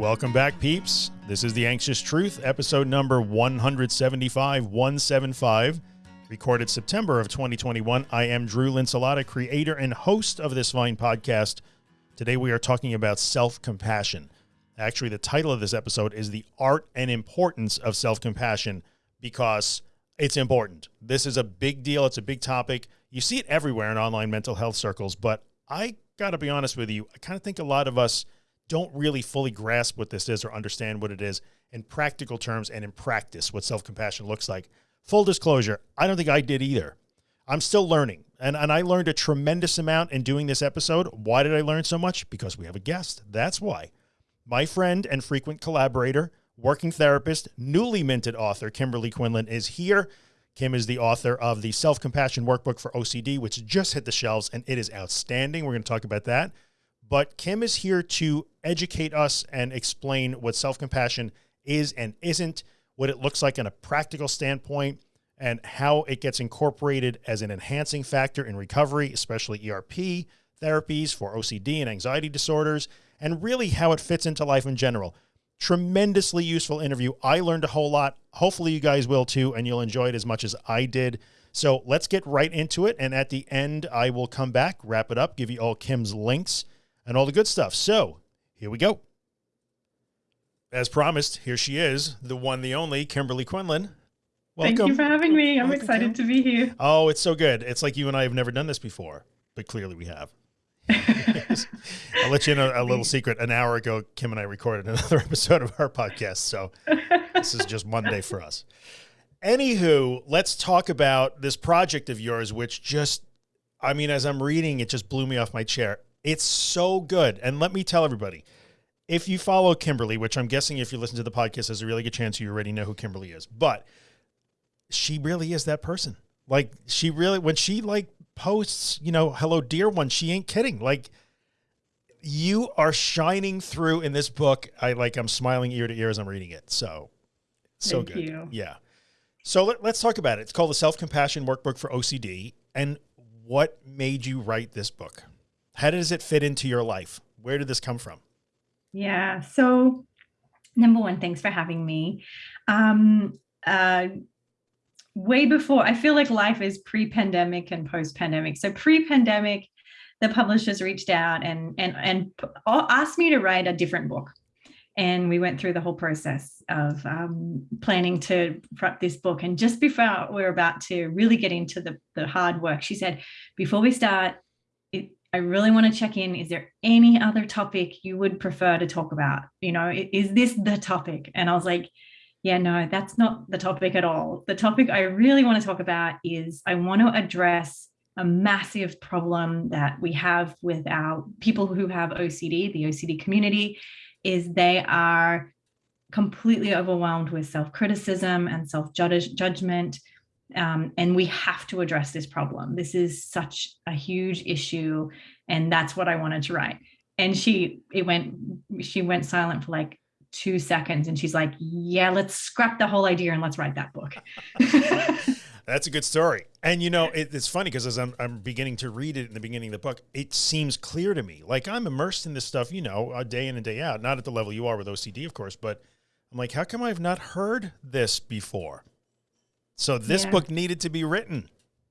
Welcome back, peeps. This is The Anxious Truth, episode number 175, 175, recorded September of 2021. I am Drew Linsalata, creator and host of this Vine podcast. Today we are talking about self-compassion. Actually, the title of this episode is The Art and Importance of Self-Compassion because it's important. This is a big deal. It's a big topic. You see it everywhere in online mental health circles, but I got to be honest with you. I kind of think a lot of us don't really fully grasp what this is or understand what it is in practical terms and in practice, what self-compassion looks like. Full disclosure, I don't think I did either. I'm still learning and, and I learned a tremendous amount in doing this episode. Why did I learn so much? Because we have a guest. That's why. My friend and frequent collaborator, working therapist, newly minted author, Kimberly Quinlan is here. Kim is the author of the Self-Compassion Workbook for OCD, which just hit the shelves and it is outstanding. We're going to talk about that but Kim is here to educate us and explain what self-compassion is and isn't, what it looks like in a practical standpoint, and how it gets incorporated as an enhancing factor in recovery, especially ERP therapies for OCD and anxiety disorders, and really how it fits into life in general. Tremendously useful interview. I learned a whole lot. Hopefully you guys will too, and you'll enjoy it as much as I did. So let's get right into it. And at the end, I will come back, wrap it up, give you all Kim's links and all the good stuff. So here we go. As promised, here she is, the one, the only Kimberly Quinlan. Welcome. Thank you for having me. I'm Welcome, excited Kim. to be here. Oh, it's so good. It's like you and I have never done this before, but clearly we have. I'll let you know a little secret. An hour ago, Kim and I recorded another episode of our podcast. So this is just Monday for us. Anywho, let's talk about this project of yours, which just, I mean, as I'm reading, it just blew me off my chair. It's so good. And let me tell everybody, if you follow Kimberly, which I'm guessing if you listen to the podcast, there's a really good chance you already know who Kimberly is, but she really is that person. Like she really, when she like posts, you know, hello dear one, she ain't kidding. Like you are shining through in this book. I like, I'm smiling ear to ear as I'm reading it. So, so Thank good. You. Yeah. So let, let's talk about it. It's called the Self-Compassion Workbook for OCD. And what made you write this book? How does it fit into your life? Where did this come from? Yeah. So number one, thanks for having me. Um, uh, way before, I feel like life is pre-pandemic and post-pandemic. So pre-pandemic, the publishers reached out and, and, and asked me to write a different book. And we went through the whole process of um, planning to prep this book. And just before we we're about to really get into the, the hard work, she said, before we start, I really want to check in. Is there any other topic you would prefer to talk about? You know, is this the topic? And I was like, yeah, no, that's not the topic at all. The topic I really want to talk about is I want to address a massive problem that we have with our people who have OCD, the OCD community, is they are completely overwhelmed with self-criticism and self-judgment um, and we have to address this problem. This is such a huge issue. And that's what I wanted to write. And she, it went, she went silent for like two seconds and she's like, yeah, let's scrap the whole idea and let's write that book. That's a good story. And you know, it, it's funny because as I'm, I'm beginning to read it in the beginning of the book, it seems clear to me, like I'm immersed in this stuff, you know, a day in and day out, not at the level you are with OCD, of course, but I'm like, how come I've not heard this before? So this yeah. book needed to be written.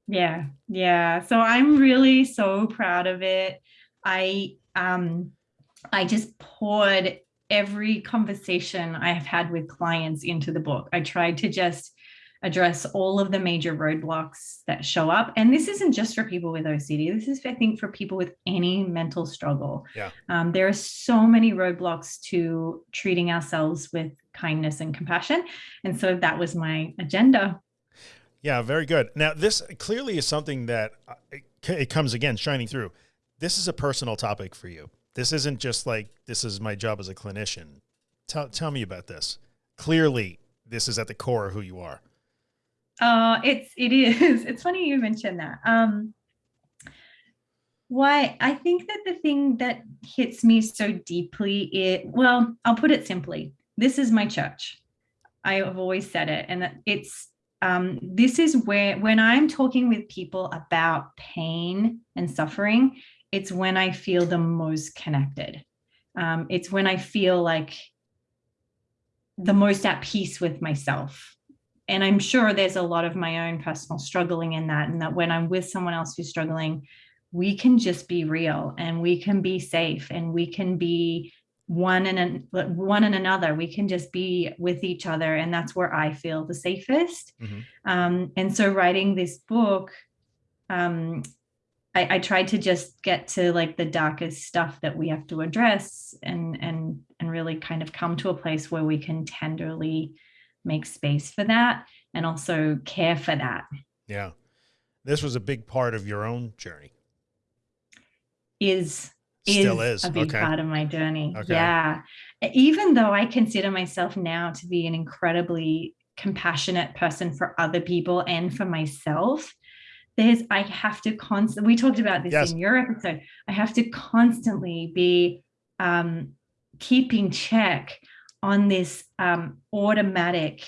Yeah. Yeah. So I'm really so proud of it. I, um, I just poured every conversation I have had with clients into the book. I tried to just address all of the major roadblocks that show up. And this isn't just for people with OCD. This is, I think, for people with any mental struggle. Yeah. Um, there are so many roadblocks to treating ourselves with kindness and compassion. And so that was my agenda. Yeah, very good. Now, this clearly is something that uh, it comes again shining through. This is a personal topic for you. This isn't just like, this is my job as a clinician. Tell, tell me about this. Clearly, this is at the core of who you are. Uh, it's, it is. It's funny you mentioned that. Um, why I think that the thing that hits me so deeply, it, well, I'll put it simply. This is my church. I have always said it and it's um, this is where when I'm talking with people about pain and suffering, it's when I feel the most connected. Um, it's when I feel like the most at peace with myself. And I'm sure there's a lot of my own personal struggling in that, and that when I'm with someone else who's struggling, we can just be real and we can be safe and we can be one and one and another. We can just be with each other and that's where i feel the safest. Mm-hmm. um, and so writing this book um, I, I tried to just get to like the darkest stuff that we have to address and and and really kind of come to a place where we can tenderly make space for that and also care for that. Yeah. This was a big part of your own journey. Is Still is, is. a big okay. part of my journey. Okay. Yeah. Even though I consider myself now to be an incredibly compassionate person for other people and for myself, there's I have to constantly we talked about this yes. in your episode. I have to constantly be um, keeping check on this um, automatic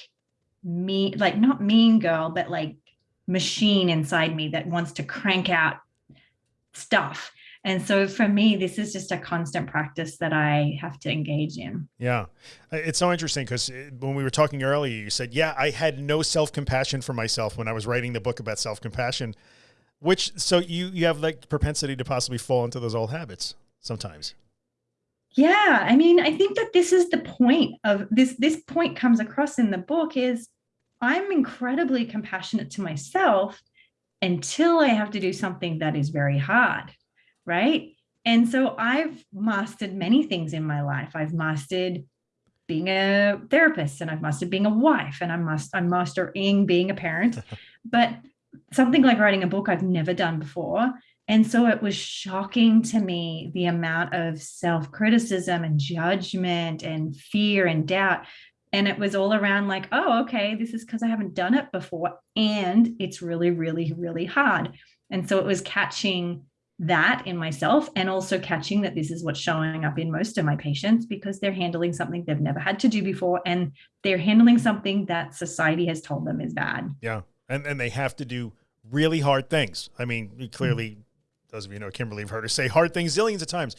me like not mean girl, but like machine inside me that wants to crank out stuff and so for me, this is just a constant practice that I have to engage in. Yeah. Uh, it's so interesting because uh, when we were talking earlier, you said, yeah, I had no self-compassion for myself when I was writing the book about self-compassion, which, so you, you have like propensity to possibly fall into those old habits sometimes. Yeah. I mean, I think that this is the point of this, this point comes across in the book is I'm incredibly compassionate to myself until I have to do something that is very hard right? And so I've mastered many things in my life. I've mastered being a therapist and I've mastered being a wife and I'm, must I'm mastering being a parent. but something like writing a book I've never done before. And so it was shocking to me the amount of self-criticism and judgment and fear and doubt. And it was all around like, oh, okay, this is because I haven't done it before. And it's really, really, really hard. And so it was catching that in myself and also catching that this is what's showing up in most of my patients because they're handling something they've never had to do before and they're handling something that society has told them is bad. Yeah. And and they have to do really hard things. I mean, clearly mm-hmm. those of you know Kimberly have heard her say hard things zillions of times.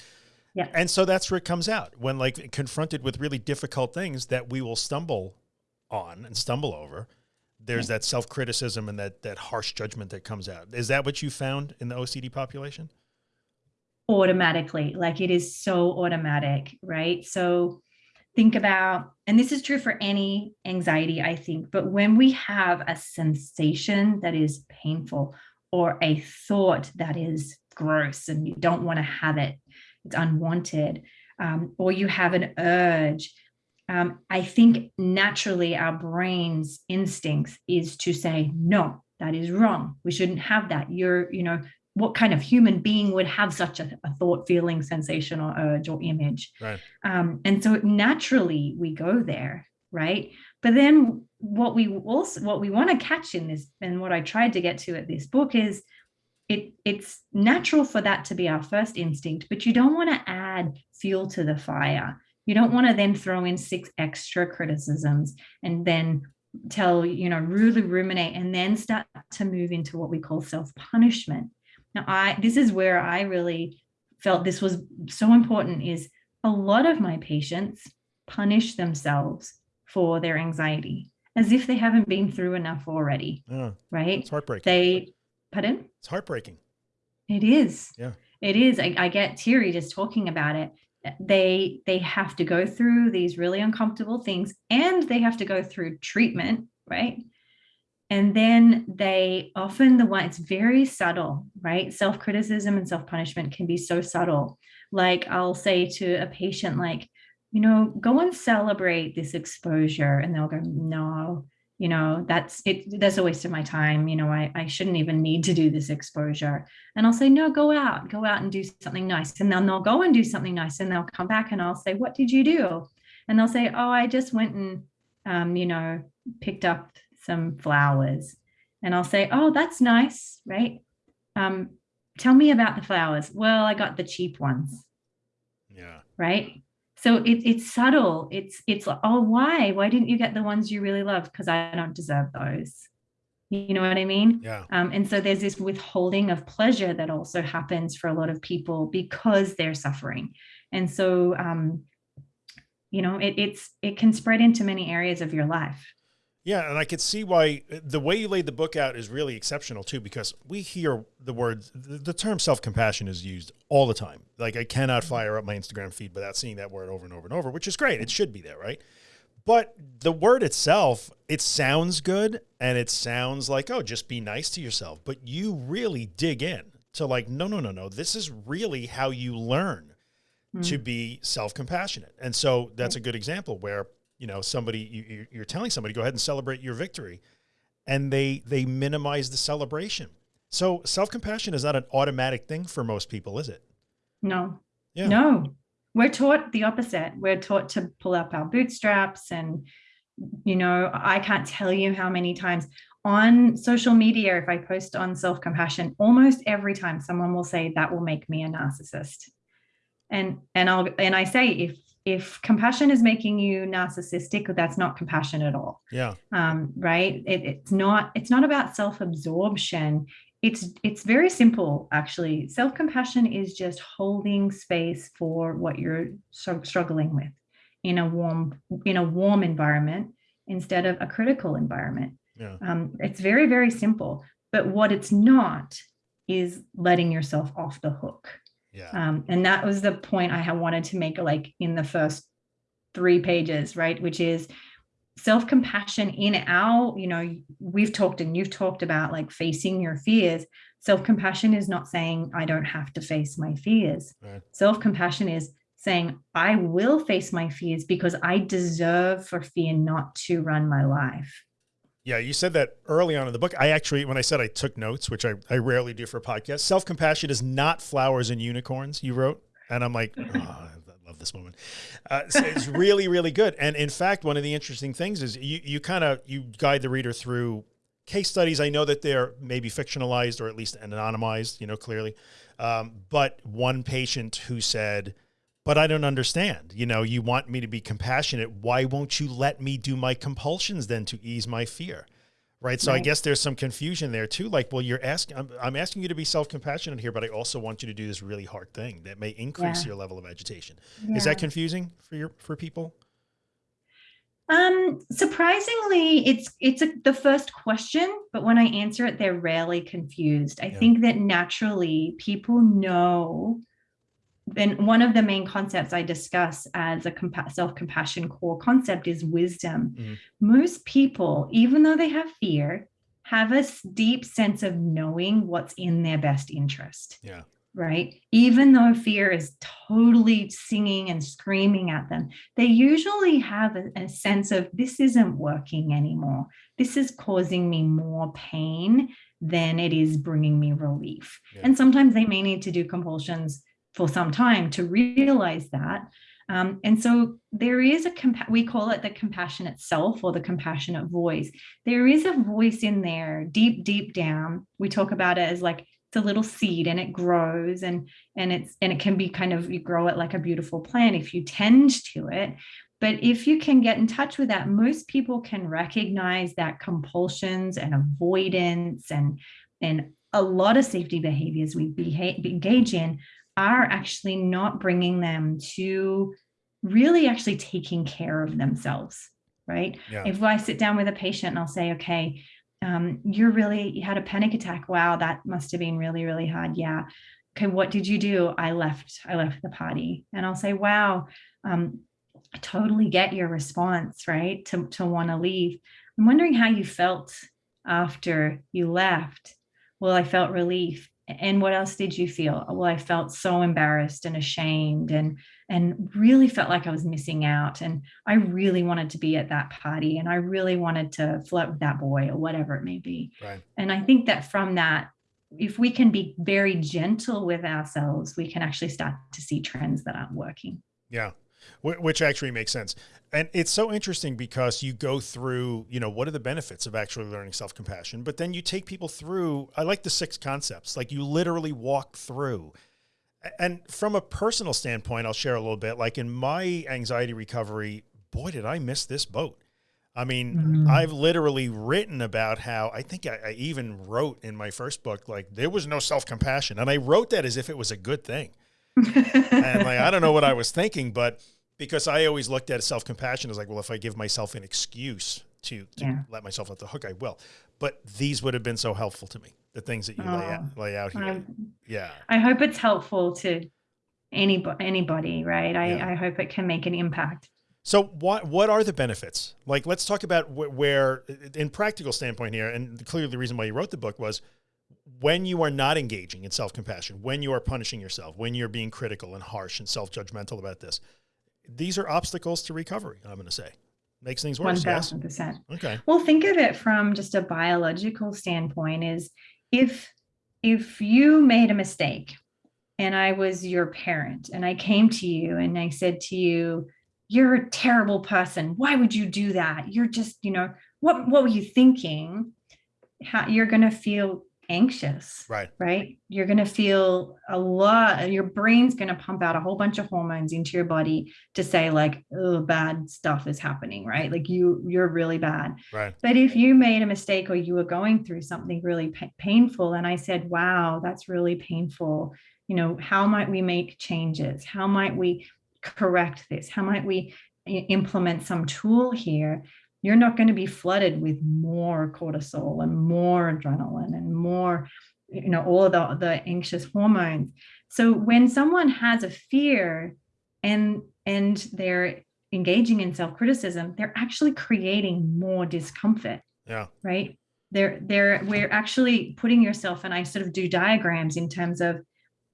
Yeah. And so that's where it comes out when like confronted with really difficult things that we will stumble on and stumble over. There's that self-criticism and that that harsh judgment that comes out. Is that what you found in the OCD population? automatically like it is so automatic right so think about and this is true for any anxiety i think but when we have a sensation that is painful or a thought that is gross and you don't want to have it it's unwanted um, or you have an urge um, i think naturally our brain's instincts is to say no that is wrong we shouldn't have that you're you know what kind of human being would have such a, a thought, feeling, sensation, or urge or image? Right. Um, and so naturally we go there, right? But then what we also what we want to catch in this, and what I tried to get to at this book is it it's natural for that to be our first instinct, but you don't want to add fuel to the fire. You don't want to then throw in six extra criticisms and then tell, you know, really ruminate and then start to move into what we call self-punishment now, I this is where I really felt this was so important is a lot of my patients punish themselves for their anxiety as if they haven't been through enough already. Yeah. Right? It's heartbreaking. They pardon? It's heartbreaking. It is. Yeah. It is. I, I get teary just talking about it. They they have to go through these really uncomfortable things and they have to go through treatment, right? and then they often the one it's very subtle right? Self-criticism and self-punishment can be so subtle. Like i'll say to a patient like you know go and celebrate this exposure. And they'll go no you know that's it that's a waste of my time you know I, I shouldn't even need to do this exposure and i'll say no go out go out and do something nice and then they'll go and do something nice and they'll come back and i'll say what did you do and they'll say oh i just went and um, you know picked up some flowers. And I'll say, oh, that's nice, right? Um, tell me about the flowers. Well, I got the cheap ones. Yeah. Right. So it, it's subtle. It's it's like, oh, why? Why didn't you get the ones you really love? Because I don't deserve those. You know what I mean? Yeah. Um, and so there's this withholding of pleasure that also happens for a lot of people because they're suffering. And so um, you know, it, it's, it can spread into many areas of your life. Yeah. And I could see why the way you laid the book out is really exceptional too, because we hear the word, the, term self-compassion is used all the time. Like I cannot fire up my Instagram feed without seeing that word over and over and over, which is great. It should be there. Right. But the word itself, it sounds good and it sounds like, oh, just be nice to yourself. But you really dig in to like, no, no, no, no. This is really how you learn mm. to be self-compassionate. And so that's a good example where, you know, somebody, you, you're telling somebody, go ahead and celebrate your victory. And they, they minimize the celebration. So self-compassion is not an automatic thing for most people, is it? No, yeah. no, we're taught the opposite. We're taught to pull up our bootstraps and, you know, I can't tell you how many times on social media, if I post on self-compassion, almost every time someone will say that will make me a narcissist. And, and I'll, and I say, if, if compassion is making you narcissistic, that's not compassion at all. Yeah. Um, right. It, it's not, it's not about self-absorption it's it's very simple actually self-compassion is just holding space for what you're struggling with in a warm in a warm environment instead of a critical environment yeah. um, it's very very simple but what it's not is letting yourself off the hook yeah. Um, and that was the point i wanted to make like in the first three pages right which is self-compassion in our you know we've talked and you've talked about like facing your fears self-compassion is not saying i don't have to face my fears right. self-compassion is saying i will face my fears because i deserve for fear not to run my life yeah you said that early on in the book i actually when i said i took notes which i, I rarely do for podcasts, self-compassion is not flowers and unicorns you wrote and i'm like oh, love this moment. Uh, so it's really, really good. And in fact, one of the interesting things is you, you kind of, you guide the reader through case studies. I know that they're maybe fictionalized or at least anonymized, you know, clearly. Um, but one patient who said, but I don't understand, you know, you want me to be compassionate. Why won't you let me do my compulsions then to ease my fear? Right. So right. I guess there's some confusion there too. Like, well, you're asking, I'm, I'm asking you to be self-compassionate here, but I also want you to do this really hard thing that may increase yeah. your level of agitation. Yeah. Is that confusing for your, for people? Um, surprisingly, it's, it's a, the first question, but when I answer it, they're rarely confused. I yeah. think that naturally people know and one of the main concepts I discuss as a self-compassion core concept is wisdom. Mm. Most people, even though they have fear, have a deep sense of knowing what's in their best interest. Yeah. Right. Even though fear is totally singing and screaming at them, they usually have a, a sense of this isn't working anymore. This is causing me more pain than it is bringing me relief. Yeah. And sometimes they may need to do compulsions for some time to realize that. Um, and so there is a, we call it the compassionate self or the compassionate voice. There is a voice in there deep, deep down. We talk about it as like, it's a little seed and it grows and, and it's, and it can be kind of, you grow it like a beautiful plant if you tend to it. But if you can get in touch with that, most people can recognize that compulsions and avoidance and, and a lot of safety behaviors we behave, engage in are actually not bringing them to really actually taking care of themselves, right? Yeah. If I sit down with a patient and I'll say, okay, um, you're really, you had a panic attack. Wow, that must have been really, really hard. Yeah. Okay, what did you do? I left, I left the party. And I'll say, wow, um, I totally get your response, right? To, to want to leave. I'm wondering how you felt after you left. Well, I felt relief and what else did you feel? Well i felt so embarrassed and ashamed and and really felt like i was missing out. And i really wanted to be at that party and i really wanted to flirt with that boy or whatever it may be. Right. and i think that from that if we can be very gentle with ourselves we can actually start to see trends that aren't working. Yeah which actually makes sense. And it's so interesting because you go through, you know, what are the benefits of actually learning self-compassion, but then you take people through, I like the six concepts, like you literally walk through. And from a personal standpoint, I'll share a little bit, like in my anxiety recovery, boy, did I miss this boat. I mean, mm -hmm. I've literally written about how I think I, I even wrote in my first book, like there was no self-compassion. And I wrote that as if it was a good thing. And like, I don't know what I was thinking, but Because I always looked at self-compassion as like, well, if I give myself an excuse to, to Yeah. let myself off the hook, I will. But these would have been so helpful to me. The things that you lay, oh. out, Oh, lay out here. I'm- yeah. I hope it's helpful to anybody, anybody, right? I, Yeah. I hope it can make an impact. So what what are the benefits? Like, let's talk about wh- where, in practical standpoint here, and clearly the reason why you wrote the book was when you are not engaging in self compassion, when you are punishing yourself, when you're being critical and harsh and self judgmental about this, these are obstacles to recovery. I'm going to say makes things worse. Yes. thousand percent. Okay. Well, think of it from just a biological standpoint is if if you made a mistake and I was your parent and I came to you and I said to you, you're a terrible person. Why would you do that? You're just, you know, what what were you thinking? How you're going to feel anxious Right. right? You're going to feel a lot, your brain's going to pump out a whole bunch of hormones into your body to say like, oh, bad stuff is happening, right? Like you, you're really bad. Right. But if you made a mistake or you were going through something really pa- painful, and I said, wow, that's really painful, you know, how might we make changes? How might we correct this? How might we implement some tool here? You're not going to be flooded with more cortisol and more adrenaline and more, you know, all the, the anxious hormones. So when someone has a fear and and they're engaging in self-criticism, they're actually creating more discomfort Yeah. right they're they're we're actually putting yourself and i sort of do diagrams in terms of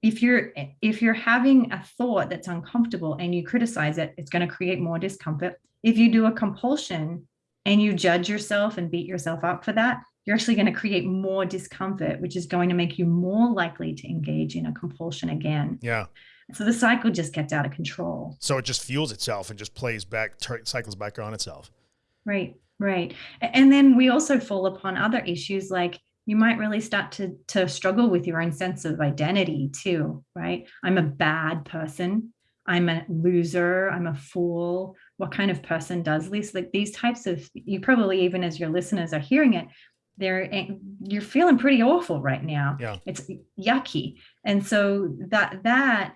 if you're if you're having a thought that's uncomfortable and you criticize it it's going to create more discomfort if you do a compulsion and you judge yourself and beat yourself up for that you're actually going to create more discomfort which is going to make you more likely to engage in a compulsion again Yeah. so the cycle just gets out of control So it just fuels itself and just plays back, cycles back on itself. Right, right. And then we also fall upon other issues like you might really start to to struggle with your own sense of identity too, right? I'm a bad person. I'm a loser. I'm a fool. What kind of person does this? Like these types of you probably even as your listeners are hearing it, they're eh, you're feeling pretty awful right now. Yeah. It's yucky. And so that that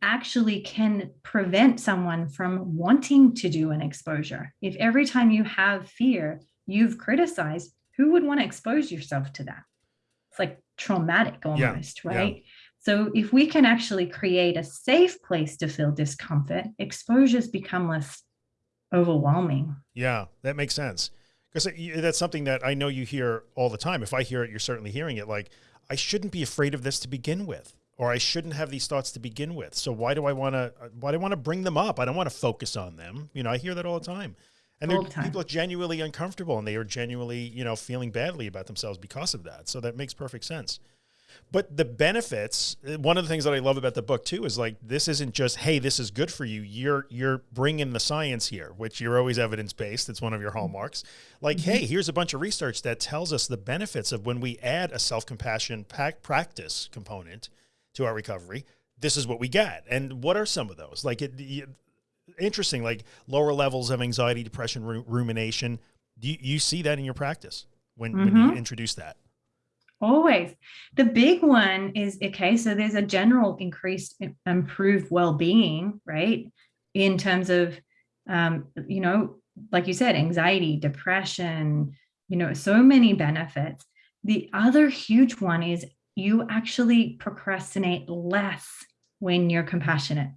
actually can prevent someone from wanting to do an exposure. If every time you have fear, you've criticized, who would want to expose yourself to that? It's like traumatic almost, yeah. right? So if we can actually create a safe place to feel discomfort, exposures become less overwhelming. Yeah, that makes sense. Because that's something that I know you hear all the time. If I hear it, you're certainly hearing it. Like, I shouldn't be afraid of this to begin with, or I shouldn't have these thoughts to begin with. So why do I want to? Why do I want to bring them up? I don't want to focus on them. You know, I hear that all the time. And the time. people are genuinely uncomfortable, and they are genuinely, you know, feeling badly about themselves because of that. So that makes perfect sense. But the benefits, one of the things that I love about the book too is like this isn't just hey, this is good for you. You're you're bringing the science here, which you're always evidence based. It's one of your hallmarks. Like hey, here's a bunch of research that tells us the benefits of when we add a self compassion practice component to our recovery. This is what we get, and what are some of those? Like it, you, interesting, like lower levels of anxiety, depression, ru- rumination. Do you, you see that in your practice when when you Mhm. introduce that? Always. The big one is okay, so there's a general increased improved well-being, right? In terms of um, you know, like you said, anxiety, depression, you know, so many benefits. The other huge one is you actually procrastinate less when you're compassionate.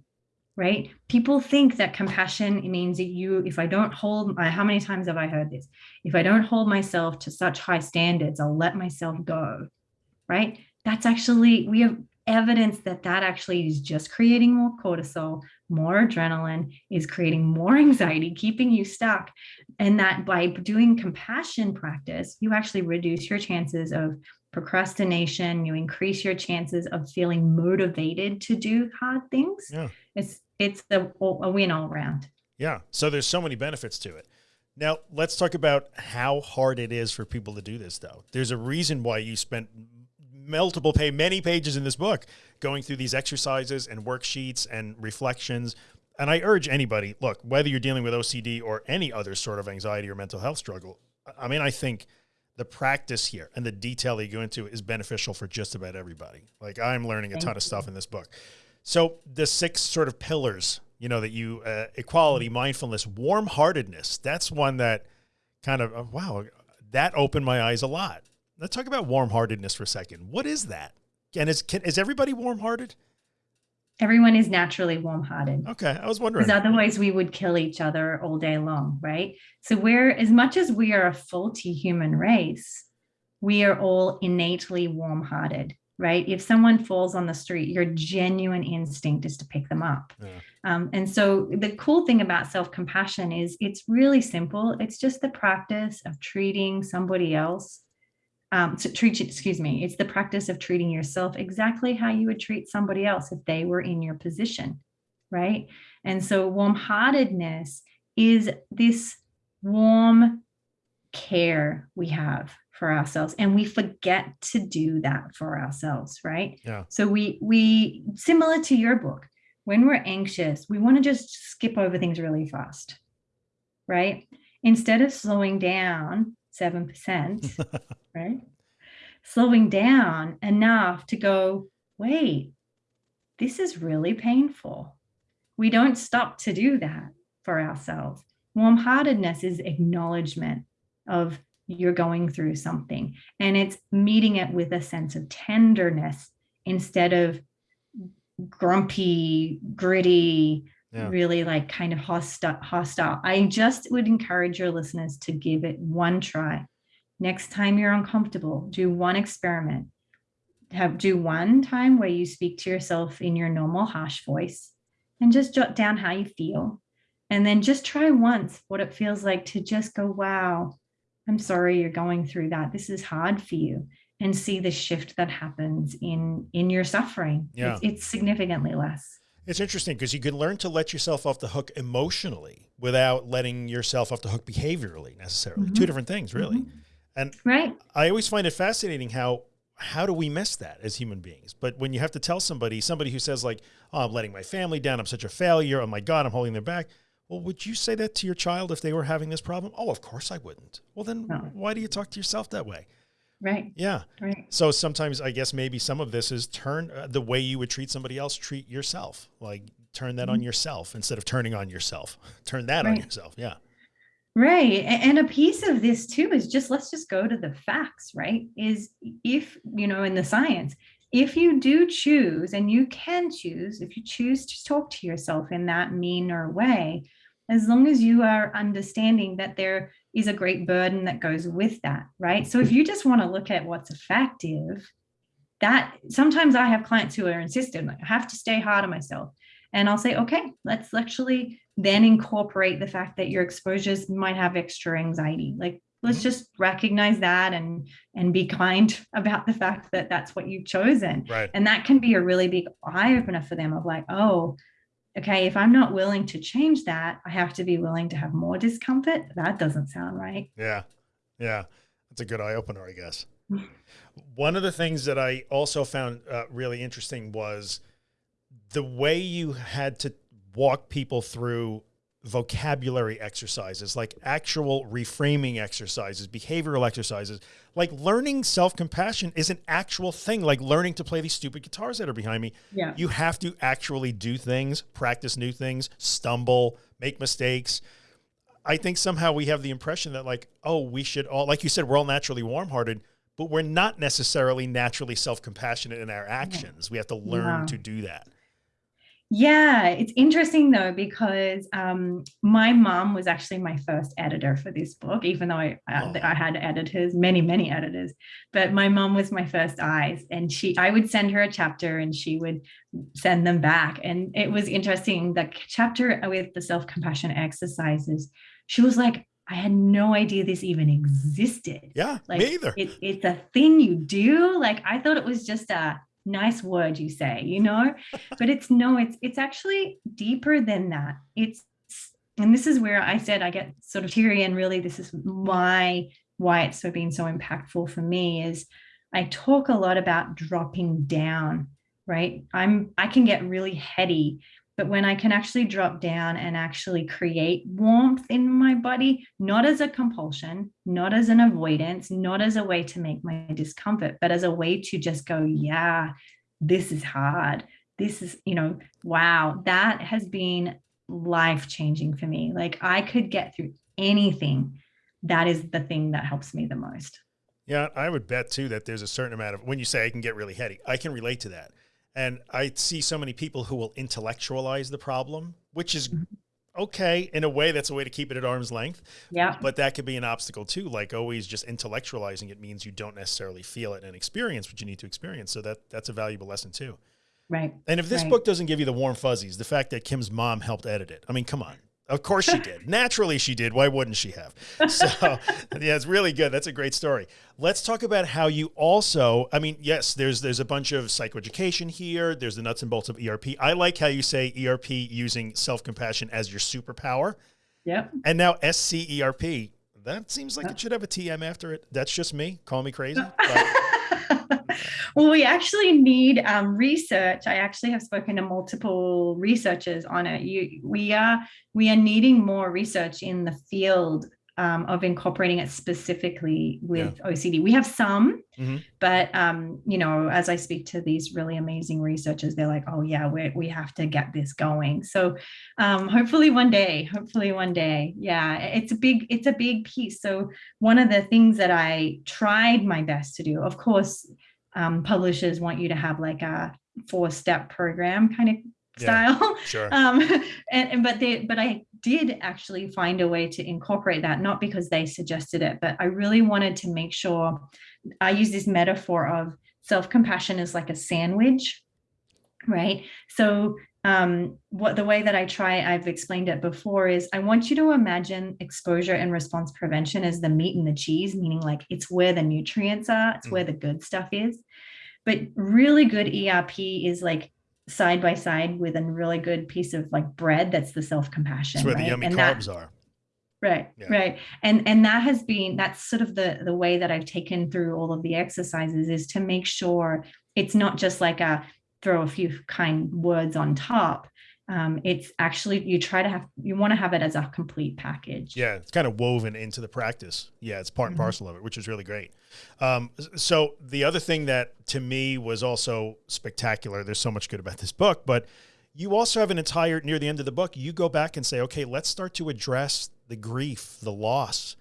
Right? People think that compassion means that you, if I don't hold, uh, how many times have I heard this? if I don't hold myself to such high standards, I'll let myself go. Right? That's actually, we have evidence that that actually is just creating more cortisol, more adrenaline, is creating more anxiety, keeping you stuck. And that by doing compassion practice, you actually reduce your chances of procrastination, you increase your chances of feeling motivated to do hard things. Yeah. It's it's a, a win all around. Yeah. So there's so many benefits to it. Now let's talk about how hard it is for people to do this though. There's a reason why you spent multiple pay many pages in this book going through these exercises and worksheets and reflections. And I urge anybody, look, whether you're dealing with OCD or any other sort of anxiety or mental health struggle, I mean, I think the practice here and the detail that you go into is beneficial for just about everybody. Like I'm learning a Thank ton of stuff in this book. So the six sort of pillars you know, that you, uh, equality, mindfulness, warm heartedness. That's one that kind of, uh, wow, that opened my eyes a lot. Let's talk about warm heartedness for a second. What is that? And is, can, is everybody warm hearted? Everyone is naturally warm hearted. Okay. I was wondering. Because otherwise we would kill each other all day long, right? So we're, as much as we are a faulty human race, we are all innately warm hearted right? If someone falls on the street, your genuine instinct is to pick them up. Yeah. Um, and so the cool thing about self-compassion is it's really simple. It's just the practice of treating somebody else um, to treat, excuse me, it's the practice of treating yourself exactly how you would treat somebody else if they were in your position, right? And so warm-heartedness is this warm care we have for ourselves and we forget to do that for ourselves right? Yeah. So we we similar to your book when we're anxious we want to just skip over things really fast right? Instead of slowing down 7% right? Slowing down enough to go wait this is really painful. We don't stop to do that for ourselves. Warm-heartedness is acknowledgement of you're going through something. And it's meeting it with a sense of tenderness instead of grumpy gritty yeah. really like kind of hostile hostile. I just would encourage your listeners to give it one try. Next time you're uncomfortable do one experiment. Have do one time where you speak to yourself in your normal harsh voice and just jot down how you feel. And then just try once what it feels like to just go wow I'm sorry you're going through that. This is hard for you and see the shift that happens in in your suffering. Yeah. It's, it's significantly less. It's interesting because you can learn to let yourself off the hook emotionally without letting yourself off the hook behaviorally necessarily. Mm -hmm. Two different things really. Mm -hmm. And right. I always find it fascinating how how do we miss that as human beings? But when you have to tell somebody, somebody who says like, oh, I'm letting my family down. I'm such a failure. Oh my God, I'm holding them back. Well, would you say that to your child if they were having this problem? Oh, of course I wouldn't. Well, then no. why do you talk to yourself that way? Right. Yeah. Right. So sometimes I guess maybe some of this is turn uh, the way you would treat somebody else, treat yourself, like turn that mm -hmm. on mm-hmm. yourself instead of turning on yourself, turn that right. on yourself. Yeah. Right. And a piece of this too is just, let's just go to the facts, right? Is if, you know, in the science, if you do choose and you can choose, if you choose to talk to yourself in that meaner way, as long as you are understanding that there is a great burden that goes with that, right? So if you just want to look at what's effective, that sometimes I have clients who are insistent, like, I have to stay hard on myself. And I'll say, okay, let's actually then incorporate the fact that your exposures might have extra anxiety. Like, let's mm-hmm. just recognize that and and be kind about the fact that that's what you've chosen. Right. And that can be a really big eye opener for them of like, oh, okay, if I'm not willing to change that, I have to be willing to have more discomfort. That doesn't sound right. Yeah. Yeah. That's a good eye opener, I guess. One of the things that I also found uh, really interesting was the way you had to walk people through vocabulary exercises, like actual reframing exercises, behavioral exercises, like learning self-compassion is an actual thing, like learning to play these stupid guitars that are behind me. Yeah. You have to actually do things, practice new things, stumble, make mistakes. I think somehow we have the impression that like, oh, we should all, like you said, we're all naturally warm-hearted, but we're not necessarily naturally self-compassionate in our actions. We have to learn yeah. to do that. Yeah, it's interesting though, because um, my mom was actually my first editor for this book, even though I, oh. I had editors, many, many editors, but my mom was my first eyes and she, I would send her a chapter and she would send them back. And it was interesting, the chapter with the self-compassion exercises, she was like, I had no idea this even existed. Yeah, like, me either. It, it's a thing you do. Like I thought it was just a nice word you say you know? But it's no it's it's actually deeper than that. It's and this is where i said i get sort of teary and really this is why why it's so been so impactful for me is i talk a lot about dropping down right? I'm i can get really heady but when I can actually drop down and actually create warmth in my body, not as a compulsion, not as an avoidance, not as a way to make my discomfort, but as a way to just go, yeah, this is hard. This is, you know, wow, that has been life changing for me. Like I could get through anything. That is the thing that helps me the most. Yeah, I would bet too that there's a certain amount of when you say I can get really heady, I can relate to that. And I see so many people who will intellectualize the problem, which is mm-hmm. okay in a way. That's a way to keep it at arm's length. Yeah. But that could be an obstacle too. Like always, just intellectualizing it means you don't necessarily feel it and experience what you need to experience. So that that's a valuable lesson too. Right. And if this right. book doesn't give you the warm fuzzies, the fact that Kim's mom helped edit it, I mean, come on. Of course she did. Naturally she did. Why wouldn't she have? So yeah, it's really good. That's a great story. Let's talk about how you also, I mean, yes, there's there's a bunch of psychoeducation here. There's the nuts and bolts of ERP. I like how you say ERP using self-compassion as your superpower. Yep. And now SCERP. That seems like it should have a TM after it. That's just me. Call me crazy. well, we actually need um, research. I actually have spoken to multiple researchers on it. You, we are we are needing more research in the field um, of incorporating it specifically with yeah. OCD. We have some, mm-hmm. but um, you know, as I speak to these really amazing researchers, they're like, "Oh yeah, we we have to get this going." So, um, hopefully one day, hopefully one day, yeah, it's a big it's a big piece. So one of the things that I tried my best to do, of course, um, publishers want you to have like a four step program kind of style. Yeah, sure. um, and, and, but they but I did actually find a way to incorporate that, not because they suggested it, but I really wanted to make sure I use this metaphor of self-compassion is like a sandwich, right? So um, what the way that I try, I've explained it before, is I want you to imagine exposure and response prevention as the meat and the cheese, meaning like it's where the nutrients are, it's mm. where the good stuff is. But really good ERP is like side by side with a really good piece of like bread that's the self-compassion. That's where right? the yummy and carbs that, are. Right, yeah. right. And and that has been that's sort of the the way that I've taken through all of the exercises is to make sure it's not just like a throw a few kind words on top um, it's actually you try to have you want to have it as a complete package. Yeah it's kind of woven into the practice. Yeah it's part and mm-hmm. parcel of it which is really great. Um, so the other thing that to me was also spectacular there's so much good about this book but you also have an entire near the end of the book you go back and say okay let's start to address the grief the loss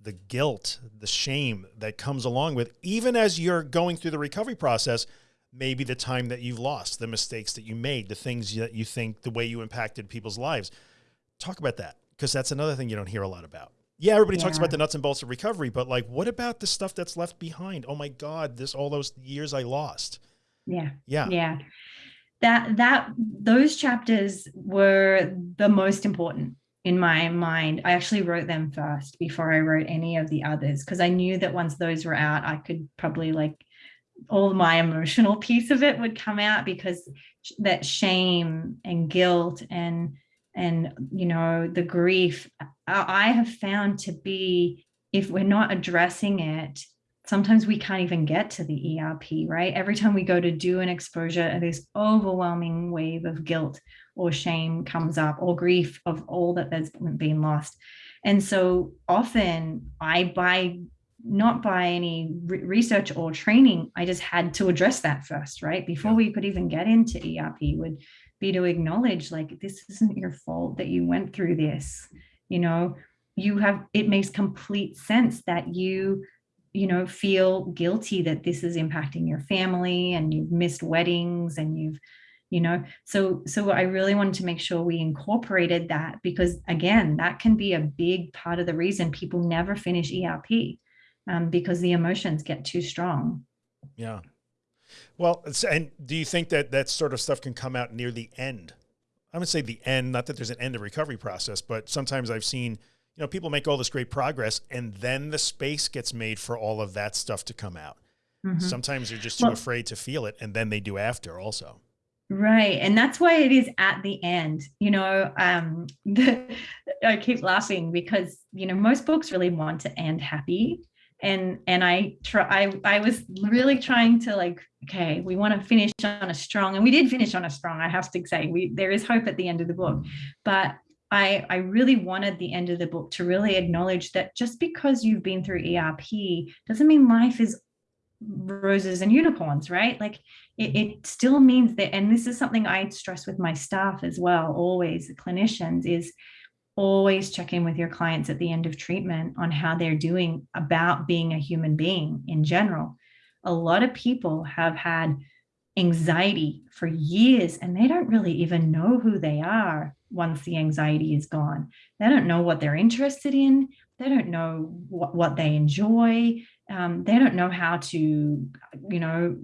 the guilt the shame that comes along with even as you're going through the recovery process maybe the time that you've lost, the mistakes that you made, the things that you think, the way you impacted people's lives. Talk about that because that's another thing you don't hear a lot about. Yeah, everybody yeah. talks about the nuts and bolts of recovery, but like, what about the stuff that's left behind? Oh my God, this all those years I lost. Yeah. Yeah. Yeah. That that those chapters were the most important in my mind. I actually wrote them first before I wrote any of the others because I knew that once those were out, I could probably like all my emotional piece of it would come out because that shame and guilt and and you know the grief i have found to be if we're not addressing it sometimes we can't even get to the erp right? Every time we go to do an exposure this overwhelming wave of guilt or shame comes up or grief of all that has been lost. And so often i by not by any re- research or training i just had to address that first right? Before we could even get into erp would be to acknowledge like this isn't your fault that you went through this. You know you have it makes complete sense that you you know feel guilty that this is impacting your family and you've missed weddings and you've you know so so i really wanted to make sure we incorporated that because again that can be a big part of the reason people never finish erp um, because the emotions get too strong. Yeah. Well, and do you think that that sort of stuff can come out near the end? I would say the end, not that there's an end of recovery process, but sometimes I've seen, you know, people make all this great progress and then the space gets made for all of that stuff to come out. Mm-hmm. Sometimes they're just too well, afraid to feel it and then they do after also. Right. And that's why it is at the end. You know, um, the, I keep laughing because, you know, most books really want to end happy and and i try I, I was really trying to like okay we want to finish on a strong and we did finish on a strong i have to say we there is hope at the end of the book but i i really wanted the end of the book to really acknowledge that just because you've been through erp doesn't mean life is roses and unicorns, right? Like it, it still means that, and this is something I stress with my staff as well, always the clinicians is always check in with your clients at the end of treatment on how they're doing about being a human being in general. A lot of people have had anxiety for years and they don't really even know who they are once the anxiety is gone. They don't know what they're interested in. They don't know what, what they enjoy. Um, they don't know how to, you know,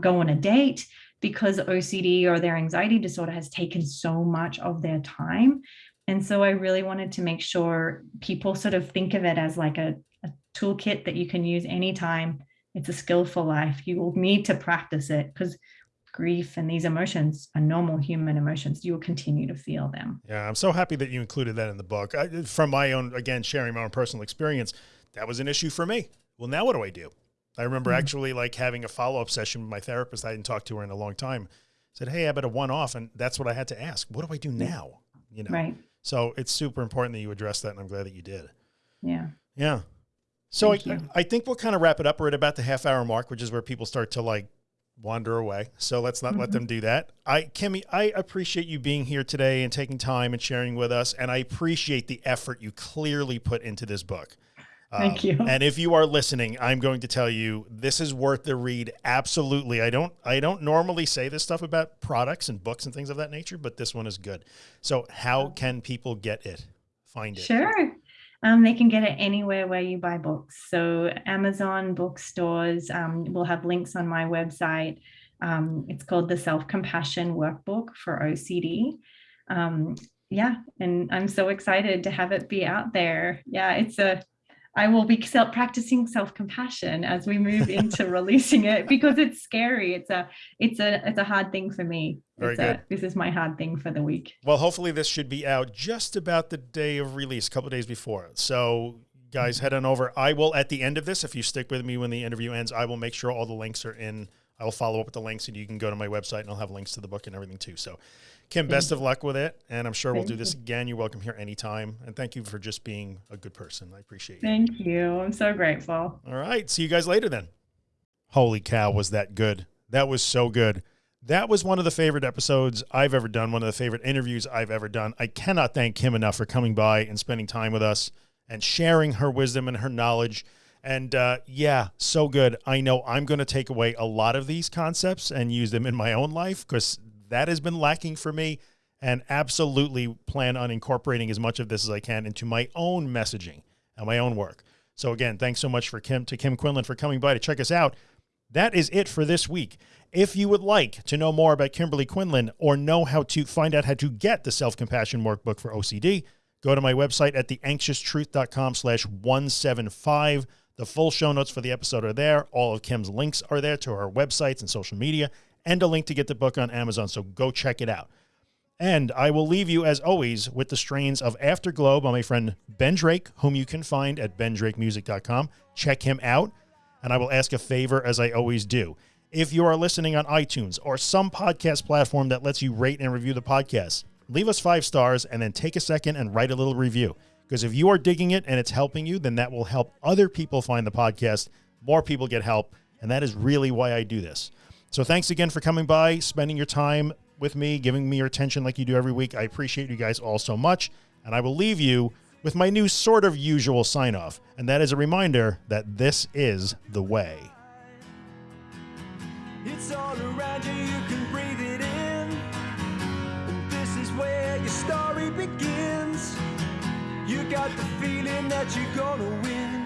go on a date because OCD or their anxiety disorder has taken so much of their time. And so I really wanted to make sure people sort of think of it as like a, a toolkit that you can use anytime. It's a skill for life. You will need to practice it because grief and these emotions are normal human emotions. You will continue to feel them. Yeah, I'm so happy that you included that in the book. I, from my own, again, sharing my own personal experience, that was an issue for me. Well, now what do I do? I remember mm -hmm. actually like having a follow-up session with my therapist. I hadn't talked to her in a long time. I said, Hey, I better one off. And that's what I had to ask. What do I do now? You know? Right. So it's super important that you address that. And I'm glad that you did. Yeah. Yeah. So I, I think we'll kind of wrap it up. We're at about the half hour mark, which is where people start to like wander away. So let's not mm -hmm. let mm-hmm. them do that. I, Kimmy, I appreciate you being here today and taking time and sharing with us. And I appreciate the effort you clearly put into this book. Thank um, you. And if you are listening, I'm going to tell you this is worth the read. Absolutely. I don't, I don't normally say this stuff about products and books and things of that nature, but this one is good. So how can people get it? Find it? Sure. Um, they can get it anywhere where you buy books. So Amazon bookstores, um, will have links on my website. Um, it's called the Self-Compassion Workbook for OCD. Um, yeah, and I'm so excited to have it be out there. Yeah, it's a I will be self practicing self-compassion as we move into releasing it because it's scary. It's a, it's a, it's a hard thing for me. Very it's good. A, this is my hard thing for the week. Well, hopefully this should be out just about the day of release, a couple days before. So guys, head on over. I will, at the end of this, if you stick with me when the interview ends, I will make sure all the links are in. I will follow up with the links and you can go to my website and I'll have links to the book and everything too. So Kim, mm. best of luck with it. And I'm sure we'll do this again. You're welcome here anytime. And thank you for just being a good person. I appreciate you. Thank you. I'm so grateful. All right. See you guys later then. Holy cow, was that good? That was so good. That was one of the favorite episodes I've ever done, one of the favorite interviews I've ever done. I cannot thank Kim enough for coming by and spending time with us and sharing her wisdom and her knowledge. And uh, yeah, so good. I know I'm going to take away a lot of these concepts and use them in my own life because that has been lacking for me and absolutely plan on incorporating as much of this as I can into my own messaging and my own work. So again, thanks so much for Kim to Kim Quinlan for coming by to check us out. That is it for this week. If you would like to know more about Kimberley Quinlan or know how to find out how to get the self-compassion workbook for OCD, go to my website at theanxioustruth.com slash 175. The full show notes for the episode are there. All of Kim's links are there to her websites and social media and a link to get the book on Amazon. So go check it out. And I will leave you, as always, with the strains of Afterglow by my friend Ben Drake, whom you can find at bendrakemusic.com. Check him out. And I will ask a favor, as I always do. If you are listening on iTunes or some podcast platform that lets you rate and review the podcast, leave us five stars and then take a second and write a little review. Because if you are digging it and it's helping you, then that will help other people find the podcast. More people get help. And that is really why I do this. So thanks again for coming by, spending your time with me, giving me your attention like you do every week. I appreciate you guys all so much. And I will leave you with my new sort of usual sign off. And that is a reminder that this is the way. It's all around you, you can breathe it in. And this is where your story begins. You got the feeling that you're gonna win.